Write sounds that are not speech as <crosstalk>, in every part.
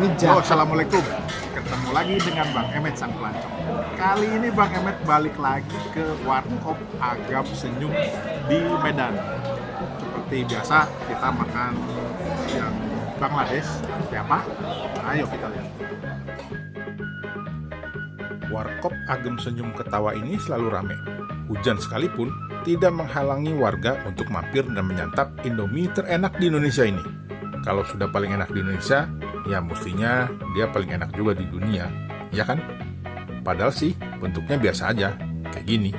Ini jahat. Assalamualaikum. Ketemu lagi dengan Bang Emet Sang Pelancong. Kali ini Bang Emet balik lagi ke Warkop Agam Senyum di Medan. Seperti biasa, kita makan yang Bangladesh. Seperti apa? Ayo kita lihat. Warkop Agam Senyum Ketawa ini selalu ramai. Hujan sekalipun tidak menghalangi warga untuk mampir dan menyantap Indomie terenak di Indonesia ini. Kalau sudah paling enak di Indonesia, ya mestinya dia paling enak juga di dunia, ya kan? Padahal sih bentuknya biasa aja, kayak gini.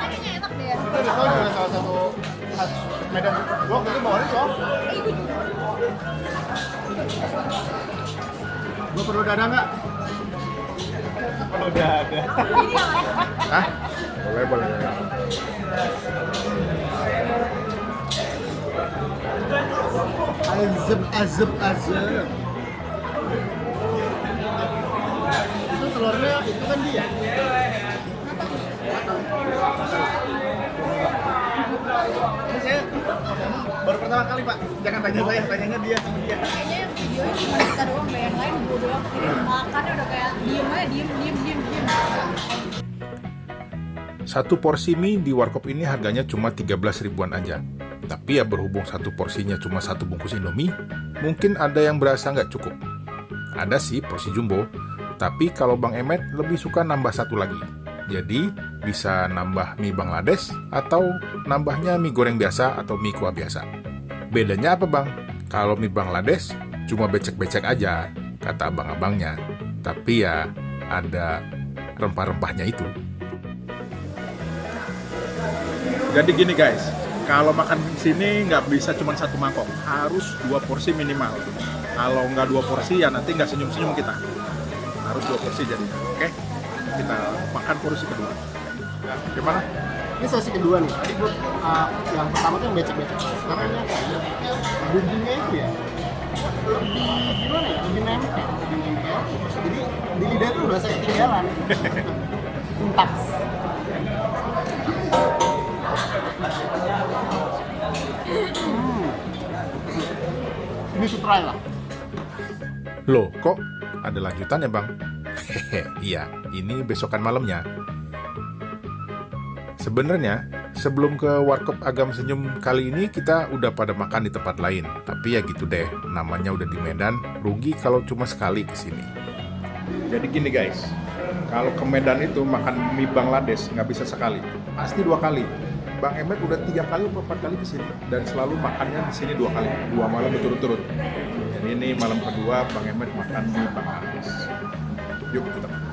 Kayaknya enak deh. Itu juga salah satu khas Medan. Gua waktu itu bawa risol. Gua perlu dada nggak? Perlu dada. Hah? Boleh, boleh. Azeb, azeb, azeb. Itu telurnya itu kan dia. Ini baru pertama kali pak. Jangan tanya saya, tanyanya dia. dia. Kayaknya yang videonya cuma kita doang, yang lain gue doang. Ini makannya udah kayak diem aja, diem, diem, diem, diem. Satu porsi mie di warkop ini harganya cuma 13 ribuan aja. Tapi ya berhubung satu porsinya cuma satu bungkus Indomie, mungkin ada yang berasa nggak cukup. Ada sih porsi jumbo, tapi kalau Bang Emet lebih suka nambah satu lagi. Jadi bisa nambah mie Bangladesh atau nambahnya mie goreng biasa atau mie kuah biasa. Bedanya apa bang? Kalau mie Bangladesh cuma becek-becek aja, kata abang-abangnya. Tapi ya ada rempah-rempahnya itu. Jadi gini guys, kalau makan di sini nggak bisa cuma satu mangkok, harus dua porsi minimal. Kalau nggak dua porsi ya nanti nggak senyum-senyum kita. Harus dua porsi jadinya, oke? Kita makan porsi kedua. Ya, gimana? Ini sesi kedua nih. Tadi gua uh, yang pertama tuh yang becek-becek. Sekarang ini bumbunya itu ya lebih gimana ya? Lebih nempel, lebih nempel. Jadi di lidah tuh berasa ketinggalan. <laughs> Entak. Ini try lah. Loh, kok ada lanjutannya bang? Hehe, <laughs> iya, ini besokan malamnya. Sebenarnya, sebelum ke Warkop Agam Senyum kali ini kita udah pada makan di tempat lain. Tapi ya gitu deh, namanya udah di Medan, rugi kalau cuma sekali ke sini. Jadi gini guys, kalau ke Medan itu makan mie Bangladesh nggak bisa sekali, pasti dua kali. Bang Emet udah tiga kali atau empat kali ke sini dan selalu makannya di sini dua kali, dua malam berturut-turut. Jadi ini malam kedua Bang Emet makan mie Bangladesh. Yuk kita makan.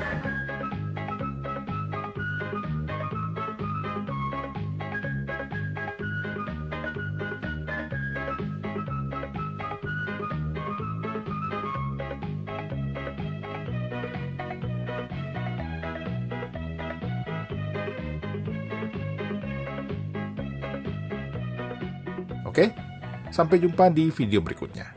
Oke, sampai jumpa di video berikutnya.